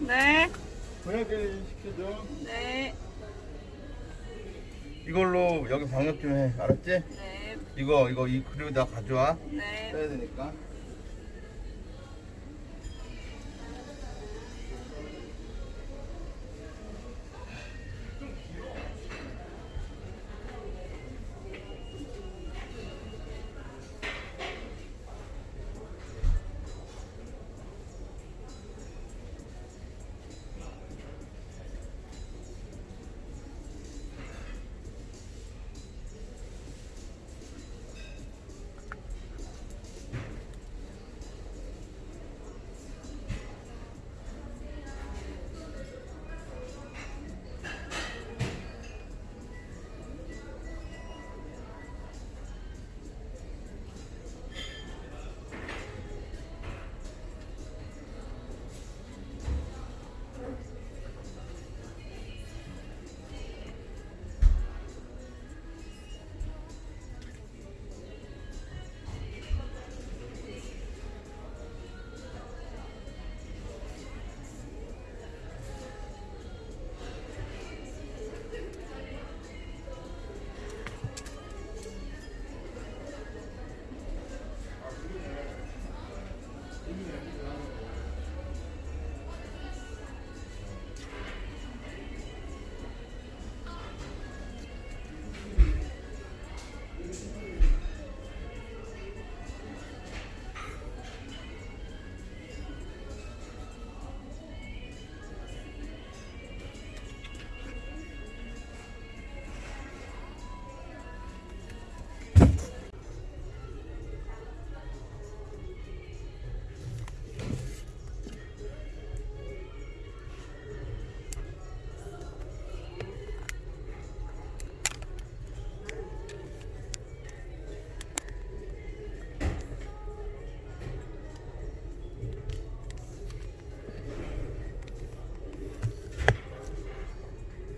네. 고약게 시켜줘. 네. 이걸로 여기 방역 좀 해. 알았지? 네. 이거 이거 이 그리고 나 가져와. 네. 써야 되니까.